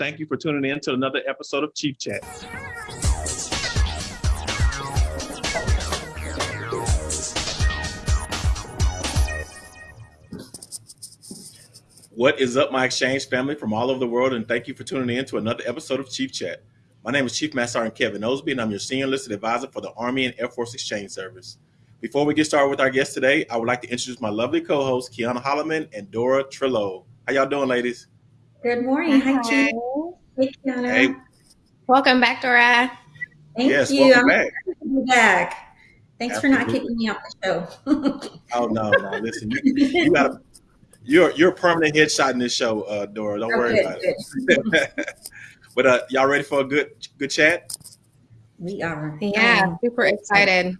Thank you for tuning in to another episode of Chief Chat. What is up, my exchange family from all over the world, and thank you for tuning in to another episode of Chief Chat. My name is Chief Master Sergeant Kevin Osby, and I'm your senior enlisted advisor for the Army and Air Force Exchange Service. Before we get started with our guest today, I would like to introduce my lovely co-hosts, Kiana Holloman and Dora Trillo. How y'all doing, ladies? Good morning. Hi, Chief. Hey, Kiana. Hey. Welcome back, Dora. Thank yes, you. welcome I'm back. to be back. Thanks for not kicking me off the show. Oh no, no, listen, you, you got a you're you're a permanent headshot in this show, uh, Dora. Don't Oh, worry good, about it. but uh, y'all ready for a good good chat? we are. Yeah, Um, super excited.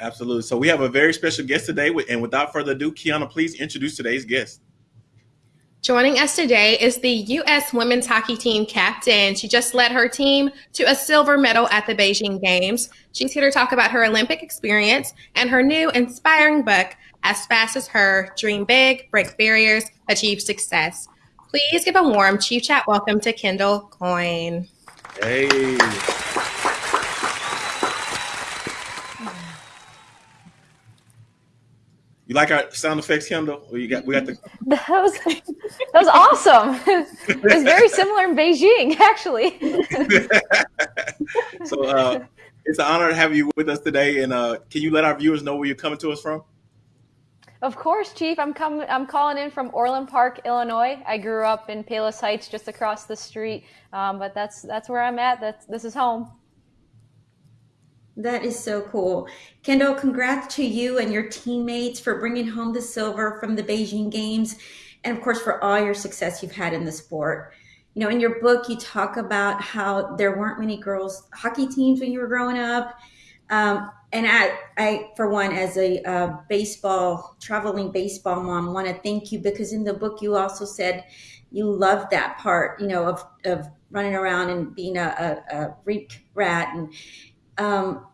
Absolutely. So we have a very special guest today, and without further ado, Kiana, please introduce today's guest. Joining us today is the U.S. women's hockey team captain. She just led her team to a silver medal at the Beijing Games. She's here to talk about her Olympic experience and her new inspiring book, As Fast as Her Dream Big, Break Barriers, Achieve Success. Please give a warm Chief Chat welcome to Kendall Coyne. Hey. You like our sound effects, Kendall? Or you got we got the That was that was awesome. it was very similar in Beijing, actually. so uh, it's an honor to have you with us today. And uh, can you let our viewers know where you're coming to us from? Of course, Chief. I'm coming. I'm calling in from Orland Park, Illinois. I grew up in Palos Heights, just across the street. Um, but that's that's where I'm at. That's this is home. That is so cool. Kendall, congrats to you and your teammates for bringing home the silver from the Beijing Games and, of course, for all your success you've had in the sport. You know, in your book, you talk about how there weren't many girls hockey teams when you were growing up. Um, and I, I, for one, as a uh, baseball, traveling baseball mom, want to thank you because in the book you also said you loved that part, you know, of, of running around and being a, a, a rat and um,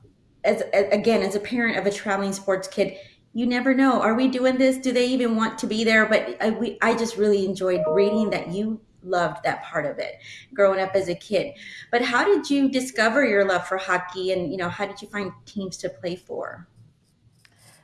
as again as a parent of a traveling sports kid you never know. Are we doing this? Do they even want to be there? But I, we, I just really enjoyed reading that you loved that part of it growing up as a kid. But how did you discover your love for hockey and you know how did you find teams to play for?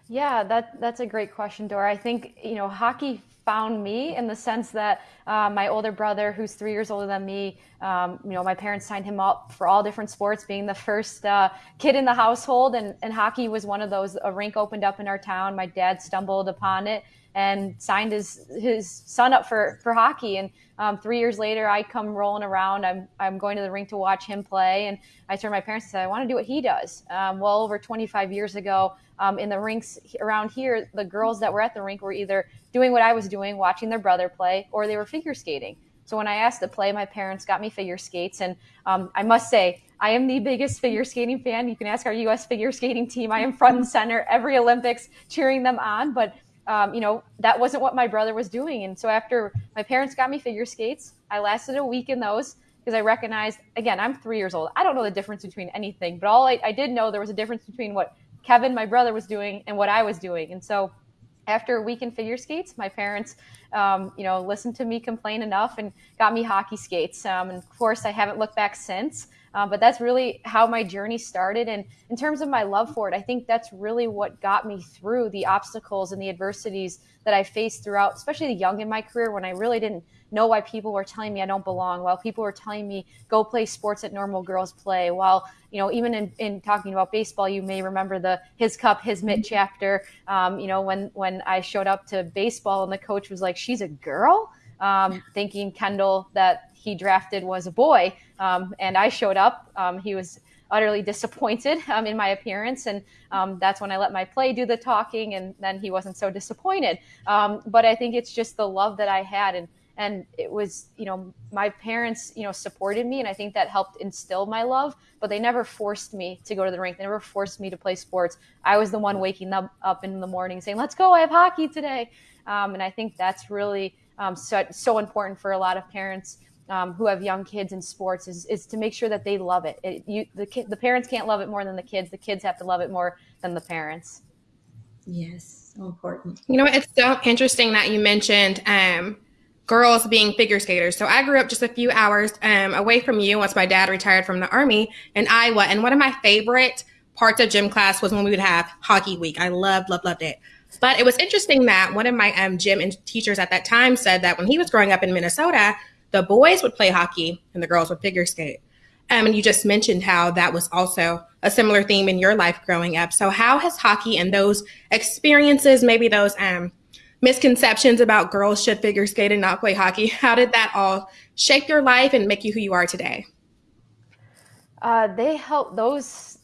Yeah, that that's a great question, Dora. I think you know hockey found me in the sense that uh, my older brother, who's three years older than me, um, you know, my parents signed him up for all different sports, being the first uh, kid in the household, and, and hockey was one of those. A rink opened up in our town. My dad stumbled upon it and signed his his son up for for hockey. And um, three years later, I come rolling around. I'm I'm going to the rink to watch him play, and I turned my parents and said, I want to do what he does. Um, well, over 25 years ago, um, in the rinks around here, the girls that were at the rink were either doing what I was doing, watching their brother play, or they were figure skating. So when I asked to play, my parents got me figure skates, and um, I must say, I am the biggest figure skating fan. You can ask our U.S. figure skating team. I am front and center every Olympics, cheering them on. But um, you know that wasn't what my brother was doing, and so after my parents got me figure skates, I lasted a week in those because I recognized again I'm three years old. I don't know the difference between anything, but all I, I did know there was a difference between what Kevin, my brother, was doing and what I was doing, and so after a week in figure skates, my parents, um, you know, listened to me complain enough and got me hockey skates. Um, and of course, I haven't looked back since. Uh, but that's really how my journey started. And in terms of my love for it, I think that's really what got me through the obstacles and the adversities that I faced throughout, especially the young in my career when I really didn't know why people were telling me I don't belong, while people were telling me go play sports that normal girls play, while you know even in, in talking about baseball, you may remember the his cup, his mitt chapter. Um, you know when when I showed up to baseball and the coach was like, "She's a girl," um, thinking Kendall that he drafted was a boy, um, and I showed up. Um, he was utterly disappointed um, in my appearance. And um, that's when I let my play do the talking, and then he wasn't so disappointed. Um, but I think it's just the love that I had. And, and it was, you know, my parents, you know, supported me, and I think that helped instill my love. But they never forced me to go to the rink. They never forced me to play sports. I was the one waking them up in the morning saying, "Let's go! I have hockey today." Um, and I think that's really so, so important for a lot of parents um, who have young kids in sports is, is to make sure that they love it. it you, the, ki- the parents can't love it more than the kids. The kids have to love it more than the parents. Yes, so important. You know, what? it's so interesting that you mentioned um, girls being figure skaters. So I grew up just a few hours um, away from you once my dad retired from the army in Iowa. And one of my favorite parts of gym class was when we would have hockey week. I loved, loved, loved it. But it was interesting that one of my um, gym teachers at that time said that when he was growing up in Minnesota, the boys would play hockey and the girls would figure skate. Um, and you just mentioned how that was also a similar theme in your life growing up. So, how has hockey and those experiences, maybe those um, misconceptions about girls should figure skate and not play hockey. How did that all shape your life and make you who you are today? Uh, they help those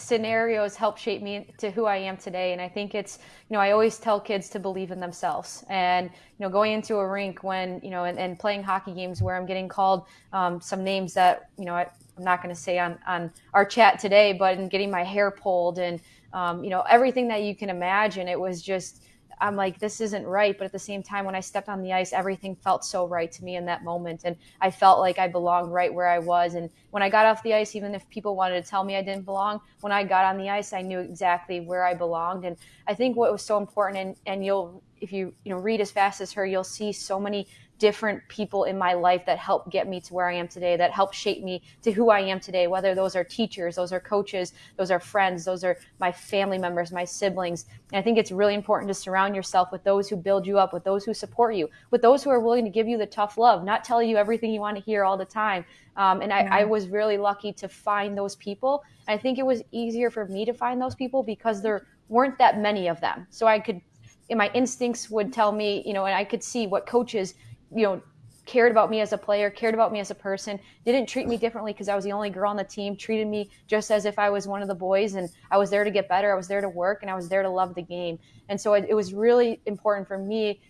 scenarios help shape me to who I am today. And I think it's, you know, I always tell kids to believe in themselves. And, you know, going into a rink when, you know, and, and playing hockey games where I'm getting called um, some names that, you know, I, am not going to say on, on our chat today, but in getting my hair pulled and, um, you know, everything that you can imagine, it was just, I'm like, this isn't right. But at the same time, when I stepped on the ice, everything felt so right to me in that moment. And I felt like I belonged right where I was. And when I got off the ice, even if people wanted to tell me I didn't belong, when I got on the ice, I knew exactly where I belonged. And I think what was so important, and, and you'll, if you, you know, read as fast as her, you'll see so many different people in my life that help get me to where I am today, that help shape me to who I am today, whether those are teachers, those are coaches, those are friends, those are my family members, my siblings. And I think it's really important to surround yourself with those who build you up, with those who support you, with those who are willing to give you the tough love, not tell you everything you want to hear all the time. Um, and I, I, was really lucky to find those people. I think it was easier for me to find those people because there weren't that many of them. So I could, in my instincts would tell me, you know, and I could see what coaches – you know, cared about me as a player, cared about me as a person, didn't treat me differently because I was the only girl on the team, treated me just as if I was one of the boys and I was there to get better, I was there to work, and I was there to love the game. And so it, it was really important for me,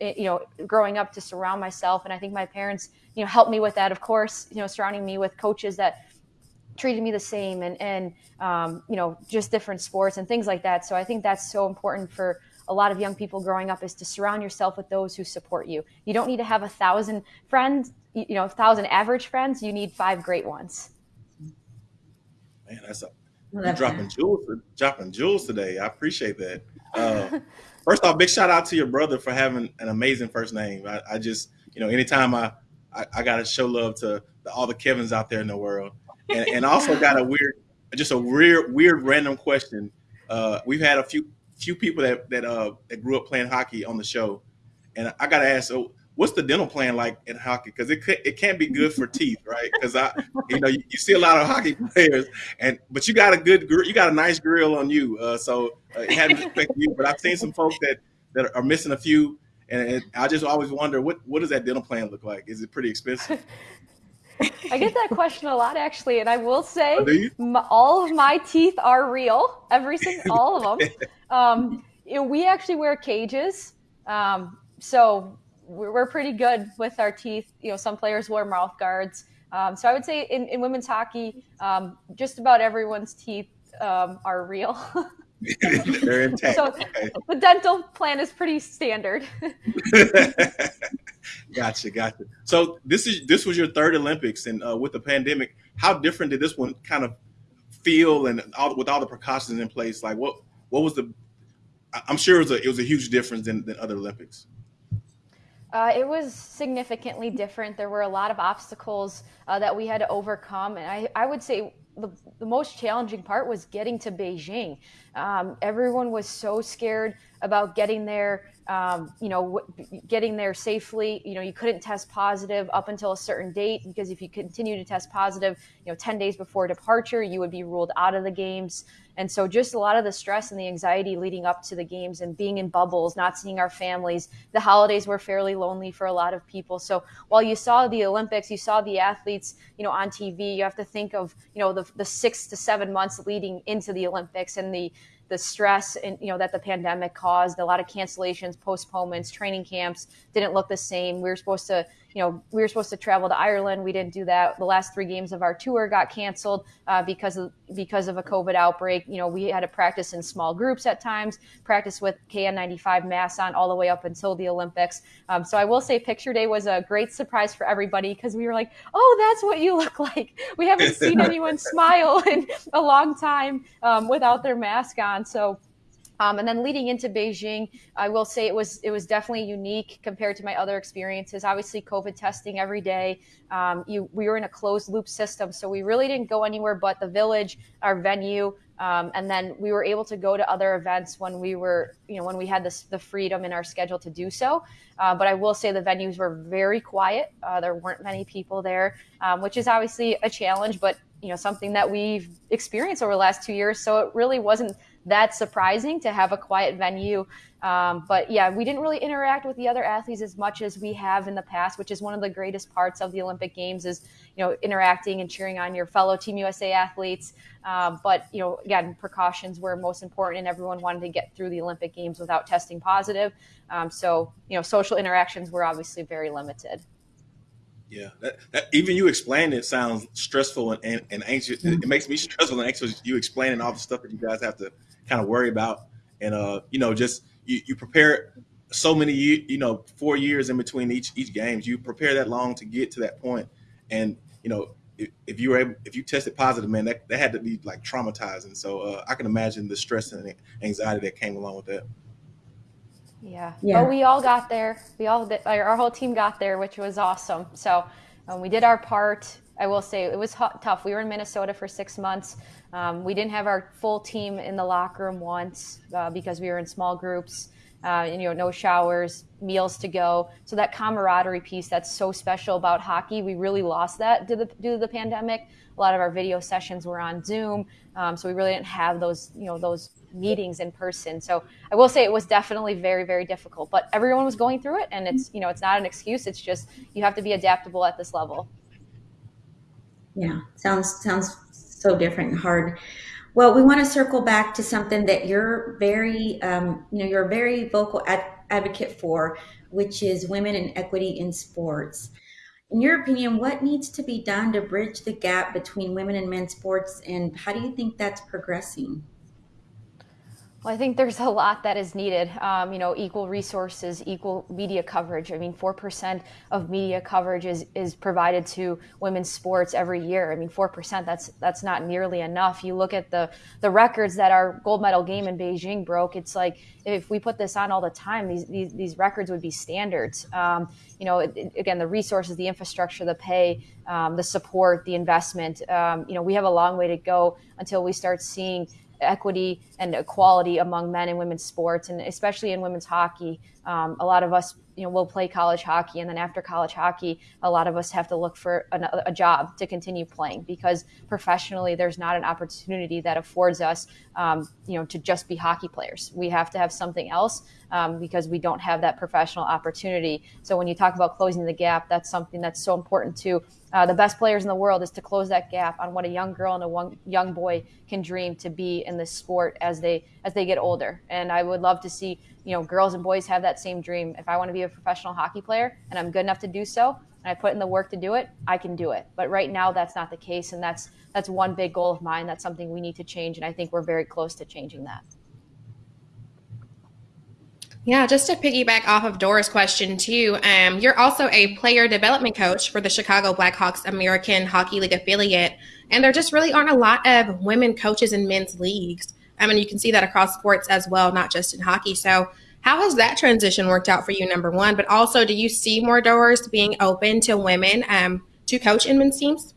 eh, you know, growing up to surround myself. And I think my parents, you know, helped me with that, of course, you know, surrounding me with coaches that treated me the same and, and um, you know, just different sports and things like that. So I think that's so important for a lot of young people growing up is to surround yourself with those who support you. You don't need to have a thousand friends, you know, a thousand average friends. You need five great ones. Man, that's a you're dropping jewels, dropping jewels today. I appreciate that. Uh, first off, big shout out to your brother for having an amazing first name. I, I just, you know, anytime I, I, I got to show love to the, all the Kevins out there in the world, and, and also got a weird, just a weird, weird random question. Uh, we've had a few few people that that uh that grew up playing hockey on the show, and I got to ask, so what's the dental plan like in hockey? Because it it can't be good for teeth, right? Because I, you know, you, you, see a lot of hockey players, and but you got a good, you got a nice grill on you, uh, so uh, it hadn't affected you. But I've seen some folks that that are missing a few, and it, I just always wonder what what does that dental plan look like? Is it pretty expensive? I get that question a lot actually, and I will say oh, all of my teeth are real, every single, all of them. Um, you know, we actually wear cages, um, so we're, we're, pretty good with our teeth. You know, some players wear mouth guards. Um, so I would say in, in women's hockey, um, just about everyone's teeth um, are real. They're intact. So okay. the dental plan is pretty standard. gotcha, gotcha. So this is this was your third Olympics, and uh, with the pandemic, how different did this one kind of feel, and all with all the precautions in place? Like what what was the? I'm sure it was a it was a huge difference than, than other Olympics. Uh, it was significantly different. There were a lot of obstacles uh, that we had to overcome, and I, I would say the, the most challenging part was getting to Beijing. Um, everyone was so scared about getting there um, you know, getting there safely. You know, you couldn't test positive up until a certain date because if you continue to test positive, you know, 10 days before departure, you would be ruled out of the games. And so, just a lot of the stress and the anxiety leading up to the games and being in bubbles, not seeing our families. The holidays were fairly lonely for a lot of people. So, while you saw the Olympics, you saw the athletes, you know, on TV, you have to think of, you know, the, the six to seven months leading into the Olympics and the, the stress and you know that the pandemic caused a lot of cancellations postponements training camps didn't look the same. We were supposed to you know, we were supposed to travel to Ireland. We didn't do that. The last three games of our tour got canceled uh, because of because of a COVID outbreak. You know, we had to practice in small groups at times, practice with KN95 masks on all the way up until the Olympics. Um, so I will say, picture day was a great surprise for everybody because we were like, "Oh, that's what you look like." We haven't seen anyone smile in a long time um, without their mask on. So Um, and then leading into Beijing, I will say it was it was definitely unique compared to my other experiences. Obviously, COVID testing every day. Um, you, we were in a closed loop system, so we really didn't go anywhere but the village, our venue, um, and then we were able to go to other events when we were, you know, when we had this, the freedom in our schedule to do so. Uh, but I will say the venues were very quiet. Uh, there weren't many people there, um, which is obviously a challenge, but you know something that we've experienced over the last two years. So it really wasn't that surprising to have a quiet venue. Um, but yeah, we didn't really interact with the other athletes as much as we have in the past, which is one of the greatest parts of the Olympic Games is you know interacting and cheering on your fellow Team USA athletes. Um, but you know, again, precautions were most important, and everyone wanted to get through the Olympic Games without testing positive. Um, so you know, social interactions were obviously very limited. Yeah, that, that, even you explaining it sounds stressful and, and, and anxious. It, it makes me stressful and anxious. You explaining all the stuff that you guys have to kind of worry about, and uh, you know, just you, you prepare so many, you know, four years in between each each games. You prepare that long to get to that point, and you know, if, if you were able, if you tested positive, man, that, that had to be like traumatizing. So uh, I can imagine the stress and anxiety that came along with that. Yeah. yeah. But we all got there. We all did, our whole team got there, which was awesome. So um, we did our part. I will say it was hot, tough. We were in Minnesota for six months. Um, we didn't have our full team in the locker room once uh, because we were in small groups. Uh, and, you know, no showers, meals to go. So that camaraderie piece that's so special about hockey, we really lost that due to the, due to the pandemic. A lot of our video sessions were on Zoom, um, so we really didn't have those, you know, those meetings in person. So I will say it was definitely very, very difficult. But everyone was going through it, and it's, you know, it's not an excuse. It's just you have to be adaptable at this level. Yeah, sounds sounds so different and hard. Well, we want to circle back to something that you're very, um, you know, you're a very vocal ad- advocate for, which is women and equity in sports. In your opinion, what needs to be done to bridge the gap between women and men's sports, and how do you think that's progressing? Well, I think there's a lot that is needed. Um, you know, equal resources, equal media coverage. I mean, four percent of media coverage is is provided to women's sports every year. I mean, four percent. That's that's not nearly enough. You look at the the records that our gold medal game in Beijing broke. It's like if we put this on all the time, these these, these records would be standards. Um, you know, it, it, again, the resources, the infrastructure, the pay, um, the support, the investment. Um, you know, we have a long way to go until we start seeing equity and equality among men and women's sports, and especially in women's hockey. Um, a lot of us, you know, we'll play college hockey, and then after college hockey, a lot of us have to look for a, a job to continue playing because professionally, there's not an opportunity that affords us, um, you know, to just be hockey players. We have to have something else um, because we don't have that professional opportunity. So when you talk about closing the gap, that's something that's so important too. Uh, the best players in the world is to close that gap on what a young girl and a young boy can dream to be in this sport as they as they get older. And I would love to see you know girls and boys have that same dream. If I want to be a professional hockey player and I'm good enough to do so, and I put in the work to do it, I can do it. But right now, that's not the case, and that's that's one big goal of mine. That's something we need to change, and I think we're very close to changing that. Yeah, just to piggyback off of Dora's question too, um, you're also a player development coach for the Chicago Blackhawks American Hockey League affiliate, and there just really aren't a lot of women coaches in men's leagues. I mean, you can see that across sports as well, not just in hockey. So, how has that transition worked out for you? Number one, but also, do you see more doors being open to women um, to coach in men's teams?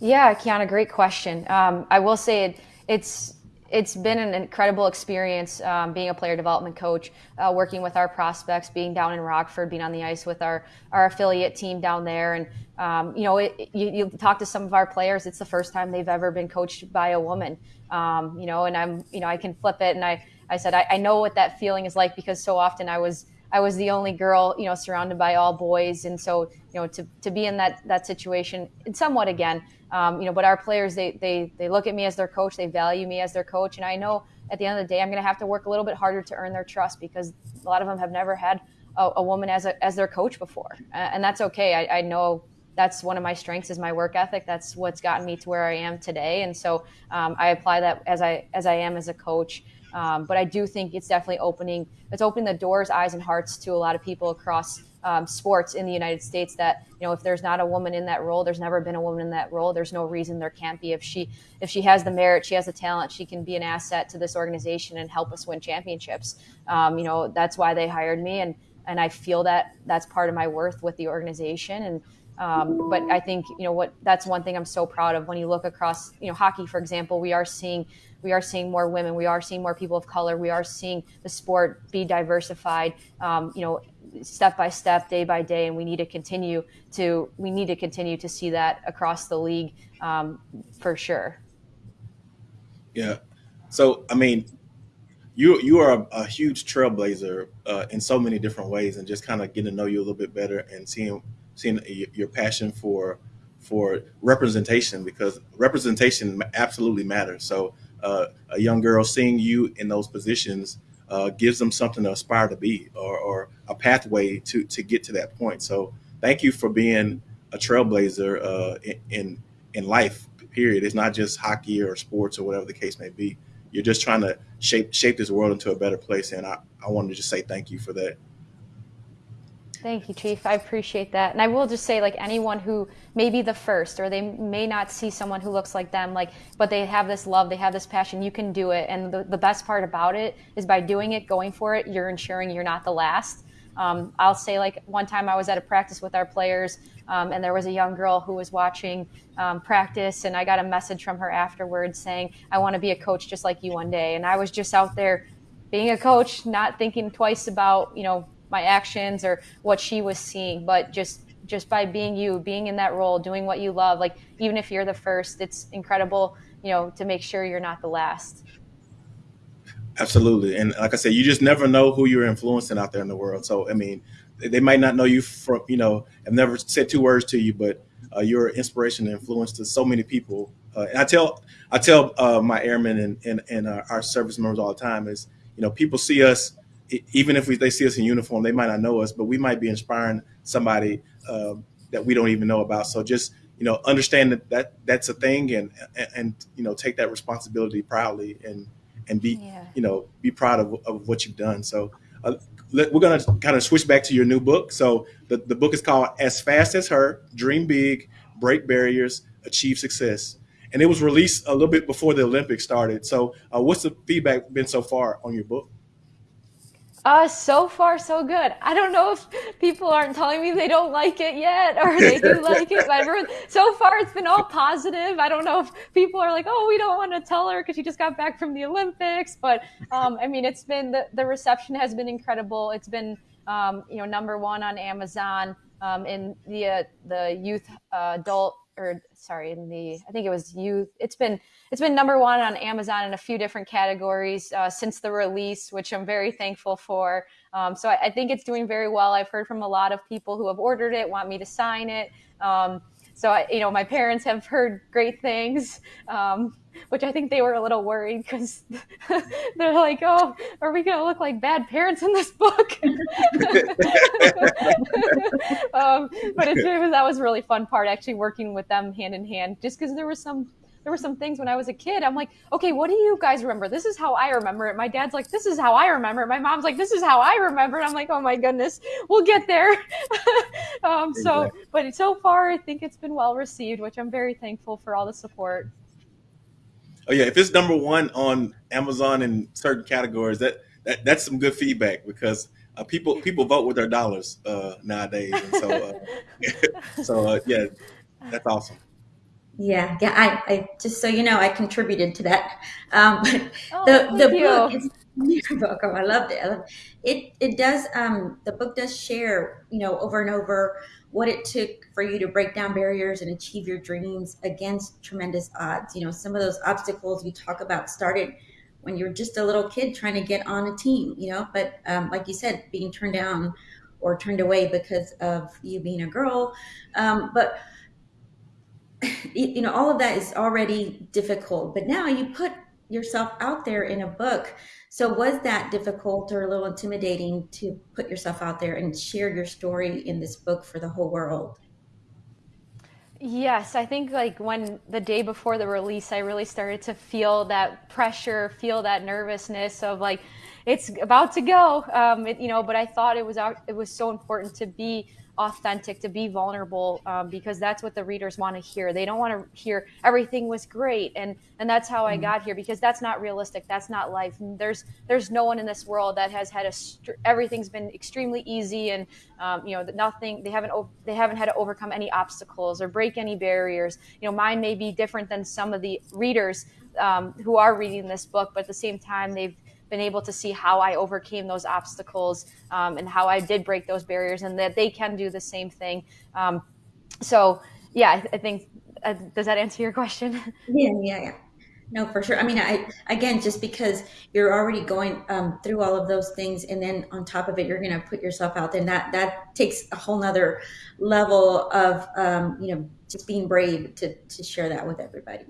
Yeah, Kiana, great question. Um, I will say it, it's it's been an incredible experience um, being a player development coach, uh, working with our prospects, being down in Rockford, being on the ice with our, our affiliate team down there. And, um, you know, it, you, you, talk to some of our players, it's the first time they've ever been coached by a woman, um, you know, and I'm, you know, I can flip it. And I, I said, I, I know what that feeling is like because so often I was, I was the only girl, you know, surrounded by all boys. And so, you know, to, to be in that, that situation, and somewhat again, um, you know, but our players, they, they, they look at me as their coach, they value me as their coach. And I know at the end of the day, I'm going to have to work a little bit harder to earn their trust because a lot of them have never had a, a woman as, a, as their coach before. And that's okay. I, I know that's one of my strengths is my work ethic. That's what's gotten me to where I am today. And so um, I apply that as I, as I am as a coach. Um, but I do think it's definitely opening it's opening the doors, eyes, and hearts to a lot of people across um, sports in the United States. That you know, if there's not a woman in that role, there's never been a woman in that role. There's no reason there can't be. If she if she has the merit, she has the talent, she can be an asset to this organization and help us win championships. Um, you know, that's why they hired me, and and I feel that that's part of my worth with the organization and. Um, but I think you know what that's one thing I'm so proud of. When you look across you know hockey for example we are seeing we are seeing more women. We are seeing more people of color. We are seeing the sport be diversified um, you know step by step day by day. And we need to continue to we need to continue to see that across the league um, for sure. Yeah. So I mean you you are a, a huge trailblazer uh, in so many different ways and just kind of getting to know you a little bit better and seeing seeing your passion for for representation because representation absolutely matters. So uh, a young girl seeing you in those positions uh, gives them something to aspire to be or, or, a pathway to to get to that point. So thank you for being a trailblazer uh, in in life. Period. It's not just hockey or sports or whatever the case may be. You're just trying to shape shape this world into a better place, and I, I wanted to just say thank you for that. Thank you, Chief. I appreciate that. And I will just say, like anyone who may be the first, or they may not see someone who looks like them, like, but they have this love, they have this passion. You can do it. And the, the best part about it is by doing it, going for it, you're ensuring you're not the last. Um, I'll say, like one time I was at a practice with our players, um, and there was a young girl who was watching um, practice, and I got a message from her afterwards saying, "I want to be a coach just like you one day." And I was just out there being a coach, not thinking twice about you know my actions or what she was seeing, but just just by being you, being in that role, doing what you love, like even if you're the first, it's incredible, you know, to make sure you're not the last. Absolutely. And like I said, you just never know who you're influencing out there in the world. So, I mean, they might not know you from, you know, have never said two words to you, but uh, you're inspiration and influence to so many people. Uh, and I tell, I tell uh, my airmen and, and, and uh, our service members all the time is, you know, people see us even if we, they see us in uniform, they might not know us, but we might be inspiring somebody uh, that we don't even know about. So just you know, understand that, that that's a thing, and, and, and you know, take that responsibility proudly, and and be yeah. you know be proud of, of what you've done. So uh, we're gonna kind of switch back to your new book. So the the book is called As Fast as Her: Dream Big, Break Barriers, Achieve Success. And it was released a little bit before the Olympics started. So, uh, what's the feedback been so far on your book? Uh, so far so good. I don't know if people aren't telling me they don't like it yet or they do like it, but everyone, so far it's been all positive. I don't know if people are like, oh, we don't want to tell her because she just got back from the Olympics, but um, I mean, it's been the, the reception has been incredible. It's been um, you know number one on Amazon um, in the uh, the youth uh, adult or sorry in the I think it was youth. It's been it's been number one on Amazon in a few different categories uh, since the release, which I'm very thankful for. Um, so I, I, think it's doing very well. I've heard from a lot of people who have ordered it, want me to sign it. Um, so I, you know, my parents have heard great things, um, which I think they were a little worried because they're like, "Oh, are we going to look like bad parents in this book?" Um, but it, it was, that was really fun part actually working with them hand in hand, just because there was some there were some things when I was a kid. I'm like, okay, what do you guys remember? This is how I remember it. My dad's like, this is how I remember it. My mom's like, this is how I remember it. I'm like, oh my goodness, we'll get there. um, exactly. So, but so far, I think it's been well received, which I'm very thankful for all the support. Oh yeah, if it's number one on Amazon in certain categories, that, that that's some good feedback because uh, people people vote with their dollars uh, nowadays, and so uh, so uh, yeah, that's awesome. Yeah, yeah. I, I just so you know, I contributed to that. Um, oh, the the book is you're welcome. I loved it. I loved it. it. It does. Um, the book does share, you know, over and over what it took for you to break down barriers and achieve your dreams against tremendous odds. You know, some of those obstacles you talk about started when you were just a little kid trying to get on a team. You know, but um, like you said, being turned down or turned away because of you being a girl. Um, but you know, all of that is already difficult, but now you put yourself out there in a book. So was that difficult or a little intimidating to put yourself out there and share your story in this book for the whole world? Yes, I think like when the day before the release, I really started to feel that pressure, feel that nervousness of like it's about to go, um, it, you know. But I thought it was out, it was so important to be authentic, to be vulnerable, um, because that's what the readers want to hear. They don't want to hear everything was great, and and that's how I mm-hmm. got here because that's not realistic. That's not life. There's there's no one in this world that has had a str- everything's been extremely easy, and um, you know nothing. They haven't they haven't had to overcome any obstacles or break any barriers. You know, mine may be different than some of the readers um, who are reading this book, but at the same time, they've been able to see how I overcame those obstacles um, and how I did break those barriers, and that they can do the same thing. Um, so, yeah, I, I think uh, does that answer your question? Yeah, yeah, yeah. No, for sure. I mean, I again, just because you're already going um, through all of those things, and then on top of it, you're going to put yourself out there. that that takes a whole nother level of um, you know just being brave to to share that with everybody.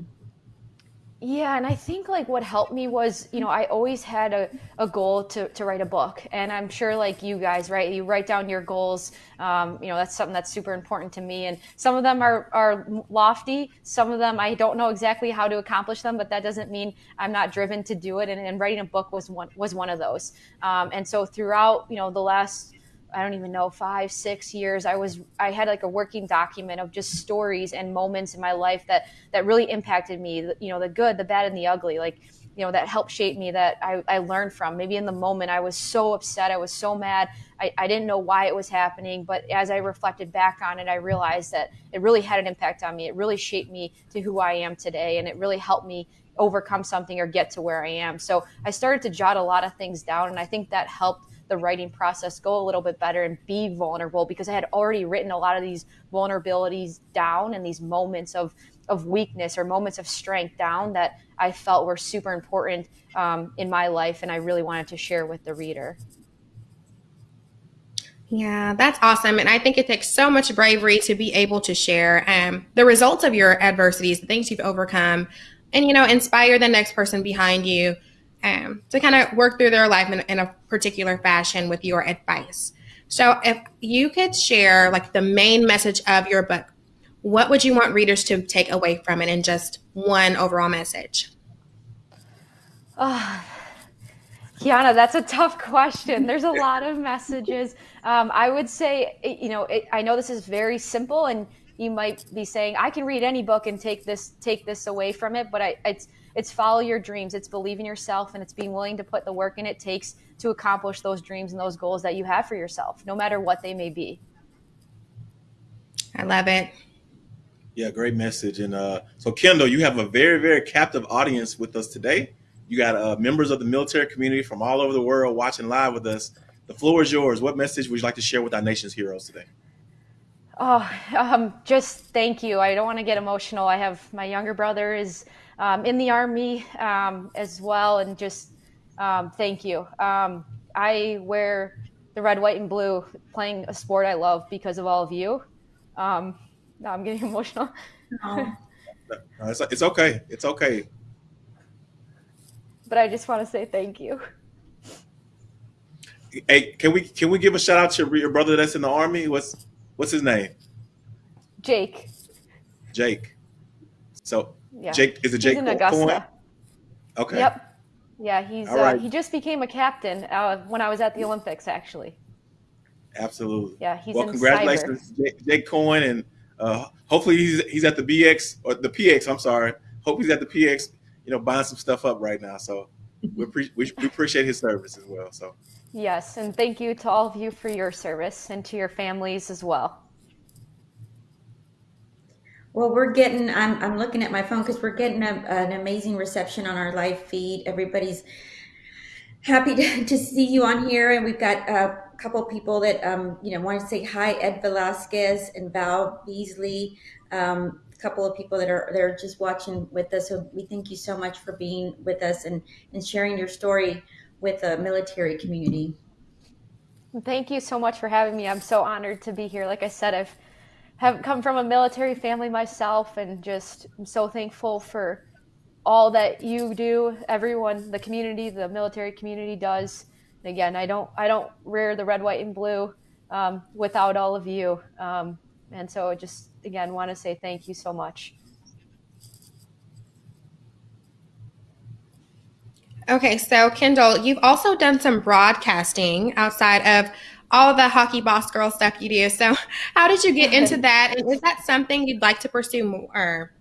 Yeah, and I think like what helped me was, you know, I always had a, a goal to, to write a book. And I'm sure like you guys, right? You write down your goals. Um, you know, that's something that's super important to me. And some of them are, are lofty. Some of them I don't know exactly how to accomplish them, but that doesn't mean I'm not driven to do it. And, and writing a book was one was one of those. Um, and so throughout, you know, the last I don't even know five six years I was I had like a working document of just stories and moments in my life that that really impacted me you know the good the bad and the ugly like you know that helped shape me that I, I learned from. Maybe in the moment I was so upset I was so mad I, I didn't know why it was happening but as I reflected back on it I realized that it really had an impact on me. It really shaped me to who I am today and it really helped me overcome something or get to where I am. So I started to jot a lot of things down and I think that helped the writing process go a little bit better and be vulnerable because I had already written a lot of these vulnerabilities down and these moments of of weakness or moments of strength down that I felt were super important um, in my life, and I really wanted to share with the reader. Yeah, that's awesome. And I think it takes so much bravery to be able to share um, the results of your adversities, the things you've overcome, and, you know, inspire the next person behind you um, to kind of work through their life in, in a particular fashion with your advice. So, if you could share like the main message of your book, what would you want readers to take away from it in just one overall message? Oh, Kiana, that's a tough question. There's a lot of messages. Um, I would say, you know, it, I know this is very simple, and you might be saying, I can read any book and take this take this away from it, but I, it's it's follow your dreams. It's believe in yourself and it's being willing to put the work in it takes to accomplish those dreams and those goals that you have for yourself, no matter what they may be. I love it. Yeah, great message. And uh, so, Kendall, you have a very, very captive audience with us today. You got uh, members of the military community from all over the world watching live with us. The floor is yours. What message would you like to share with our nation's heroes today? Oh, um, just thank you. I don't want to get emotional. I have my younger brother is um, in the Army um, as well. And just um, thank you. Um, I wear the red, white, and blue playing a sport I love because of all of you. Um, now I'm getting emotional. No. it's, it's okay. It's okay. But I just want to say thank you. Hey, can we can we give a shout out to your brother that's in the army? What's what's his name? Jake. Jake. So yeah. Jake is it Jake he's in Augusta. Okay. Yep. Yeah, he's uh, right. he just became a captain uh, when I was at the Olympics, actually. Absolutely. Yeah, he's well. congratulations, Jake, Jake, Coyne, and uh, hopefully he's he's at the BX or the PX. I'm sorry. Hope he's at the PX. You know, buying some stuff up right now. So we, we, we appreciate his service as well. So. Yes, and thank you to all of you for your service and to your families as well. Well, we're getting, I'm, I'm looking at my phone because we're getting a, an amazing reception on our live feed. Everybody's happy to, to see you on here. And we've got a couple of people that, um, you know, want to say hi, Ed Velasquez and Val Beasley. Um, a couple of people that are, that are just watching with us. So we thank you so much for being with us and, and sharing your story with the military community. Thank you so much for having me. I'm so honored to be here. Like I said, I've have come from a military family myself and just I'm so thankful for all that you do, everyone, the community, the military community does. And again, I don't I don't rear the red, white, and blue um, without all of you. Um, And so I just, again, want to say thank you so much. Okay, so Kendall, you've also done some broadcasting outside of all the hockey boss girl stuff you do. So, how did you get into that? And is that something you'd like to pursue more?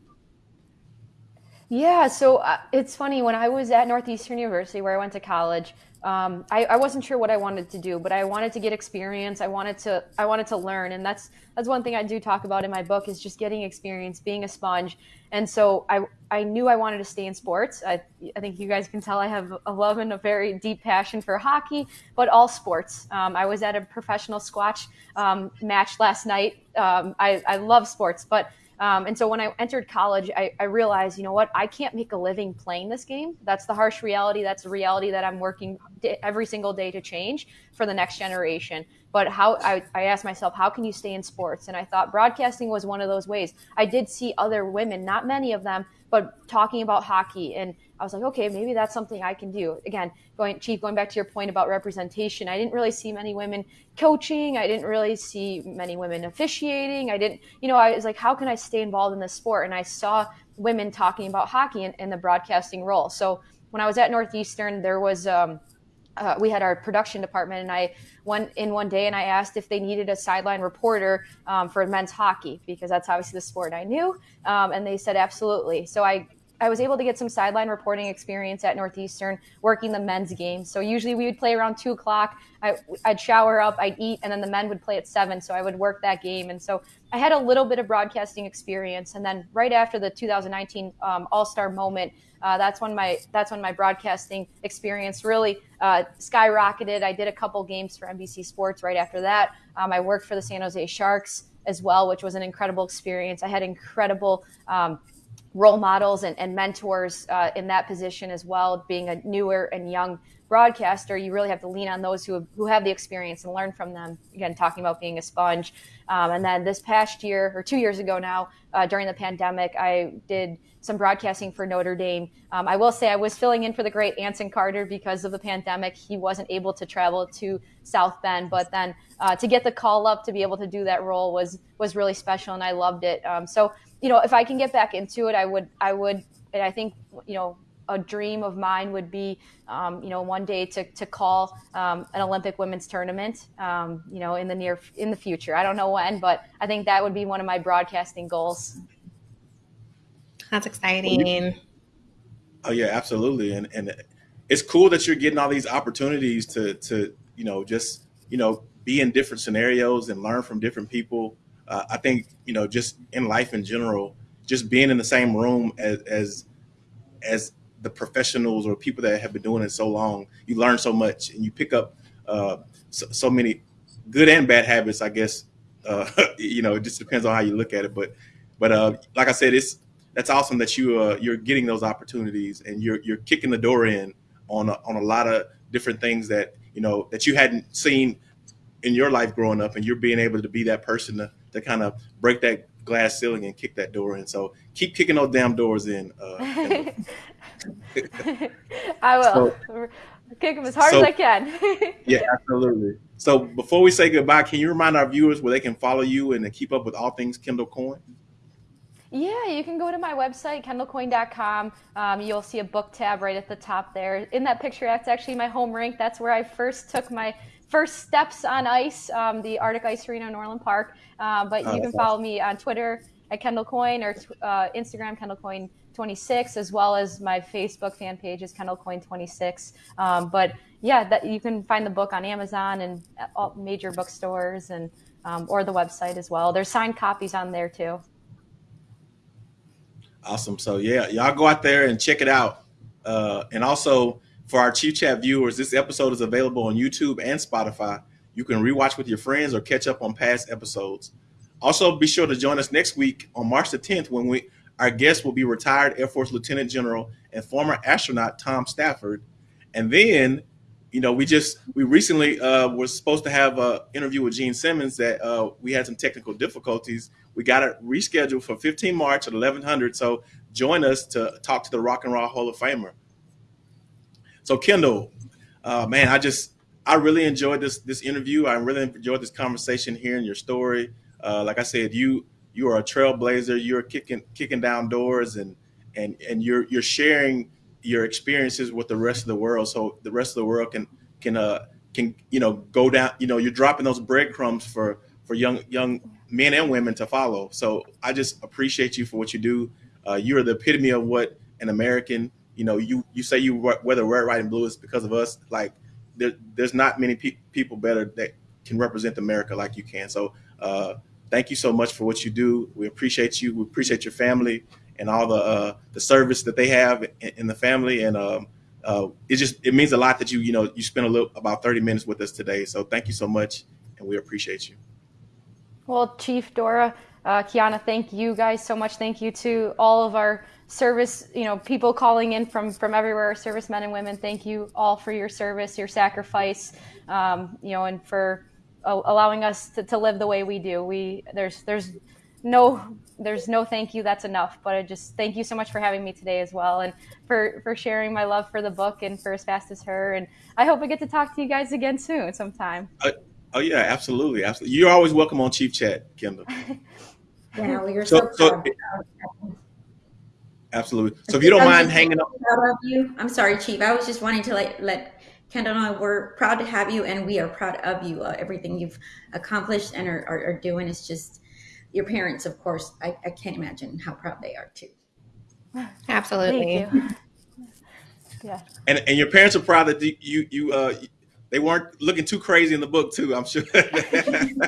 Yeah, so uh, it's funny when I was at Northeastern University where I went to college. Um, I, I, wasn't sure what I wanted to do, but I wanted to get experience. I wanted to I wanted to learn, and that's that's one thing I do talk about in my book is just getting experience, being a sponge. And so I I knew I wanted to stay in sports. I I think you guys can tell I have a love and a very deep passion for hockey, but all sports. Um, I was at a professional squash um, match last night. Um, I I love sports, but um, and so when I entered college, I, I, realized, you know what, I can't make a living playing this game. That's the harsh reality. That's the reality that I'm working every single day to change for the next generation. But how I, I asked myself, how can you stay in sports? And I thought broadcasting was one of those ways. I did see other women, not many of them, but talking about hockey and I was like, okay, maybe that's something I can do. Again, going chief, going back to your point about representation, I didn't really see many women coaching. I didn't really see many women officiating. I didn't, you know, I was like, how can I stay involved in this sport? And I saw women talking about hockey in, in the broadcasting role. So when I was at Northeastern, there was um, uh, we had our production department, and I went in one day and I asked if they needed a sideline reporter um, for men's hockey because that's obviously the sport I knew, um, and they said absolutely. So I I was able to get some sideline reporting experience at Northeastern, working the men's game. So usually we would play around two o'clock. I, would shower up, I'd eat, and then the men would play at seven. So I would work that game. And so I had a little bit of broadcasting experience. And then right after the 2019 um, All Star moment, uh, that's when my that's when my broadcasting experience really uh, skyrocketed. I did a couple games for NBC Sports right after that. Um, I worked for the San Jose Sharks as well, which was an incredible experience. I had incredible um, role models and, and mentors uh, in that position as well. Being a newer and young broadcaster, you really have to lean on those who have, who have the experience and learn from them. Again, talking about being a sponge. Um, and then this past year, or two years ago now, uh, during the pandemic, I did some broadcasting for Notre Dame. Um, I will say I was filling in for the great Anson Carter because of the pandemic. He wasn't able to travel to South Bend, but then uh, to get the call up to be able to do that role was was really special, and I loved it. Um, so you know, if I can get back into it, I would, I would, and I think, you know, a dream of mine would be, um, you know, one day to, to call um, an Olympic women's tournament, um, you know, in the near, in the future. I don't know when, but I think that would be one of my broadcasting goals. That's exciting. Oh yeah, absolutely. And, and it's cool that you're getting all these opportunities to, to, you know, just, you know, be in different scenarios and learn from different people uh, I think you know just in life in general, just being in the same room as as as the professionals or people that have been doing it so long, you learn so much and you pick up uh, so, so, many good and bad habits. I guess uh, you know it just depends on how you look at it. But but uh, like I said, it's that's awesome that you uh, you're getting those opportunities and you're you're kicking the door in on a, on a lot of different things that you know that you hadn't seen in your life growing up, and you're being able to be that person to to kind of break that glass ceiling and kick that door in. So keep kicking those damn doors in. Uh, I will so, kick them as hard so, as I can. yeah, absolutely. So before we say goodbye, can you remind our viewers where they can follow you and keep up with all things Kendall Coyne? Yeah, you can go to my website, kendallcoyne.com. Um, you'll see a book tab right at the top there. In that picture, that's actually my home rink. That's where I first took my first steps on ice, um, the Arctic Ice Arena in Orland Park. Uh, but oh, you can follow awesome. me on Twitter at Kendall Coyne or uh, Instagram Kendall Coyne 26, as well as my Facebook fan page is Kendall Coyne 26. Um, but yeah, that you can find the book on Amazon and all major bookstores and um, or the website as well. There's signed copies on there too. Awesome. So yeah, y'all go out there and check it out. Uh, and also for our Chief Chat viewers, this episode is available on YouTube and Spotify. You can rewatch with your friends or catch up on past episodes. Also, be sure to join us next week on March the 10th when we our guest will be retired Air Force Lieutenant General and former astronaut Tom Stafford. And then, you know, we just we recently uh, was supposed to have an interview with Gene Simmons that uh, we had some technical difficulties. We got it rescheduled for 15 March at 1100. So join us to talk to the Rock and Roll Hall of Famer. So Kendall, uh, man, I just I really enjoyed this this interview. I really enjoyed this conversation, hearing your story. Uh, like I said, you you are a trailblazer. You're kicking kicking down doors and and and you're you're sharing your experiences with the rest of the world, so the rest of the world can can uh can you know go down. You know, you're dropping those breadcrumbs for for young young men and women to follow. So I just appreciate you for what you do. Uh, you are the epitome of what an American. You know, you you say you whether red, white, and blue is because of us. Like there, there's not many pe- people better that can represent America like you can. So uh, thank you so much for what you do. We appreciate you. We appreciate your family and all the uh, the service that they have in, in the family. And um, uh, it just it means a lot that you you know you spent a little about 30 minutes with us today. So thank you so much, and we appreciate you. Well, Chief Dora, uh, Kiana, thank you guys so much. Thank you to all of our service, you know, people calling in from from everywhere, servicemen and women. Thank you all for your service, your sacrifice, um, you know, and for allowing us to, to live the way we do. We there's there's no there's no thank you that's enough. But i just thank you so much for having me today as well and for for sharing my love for the book and for as fast as her. And i hope i get to talk to you guys again soon sometime. Uh, oh yeah absolutely absolutely. You're always welcome on chief chat kendall. Yeah well, you're so, so, so absolutely so if you don't mind hanging up you i'm sorry chief i was just wanting to let let Kendall and I, we're proud to have you, and we are proud of you. Uh, everything you've accomplished and are, are, are, doing is just your parents, of course. I, I can't imagine how proud they are too. Absolutely. yeah. And and your parents are proud that you you uh they weren't looking too crazy in the book too. I'm sure. the,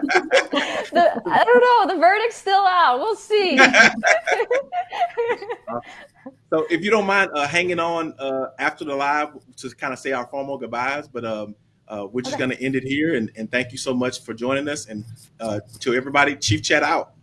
I don't know. The verdict's still out. We'll see. so if you don't mind uh, hanging on uh, after the live to kind of say our formal goodbyes, but um, uh, we're just okay. going to end it here. And, and, thank you so much for joining us. And uh, to everybody, Chief Chat out.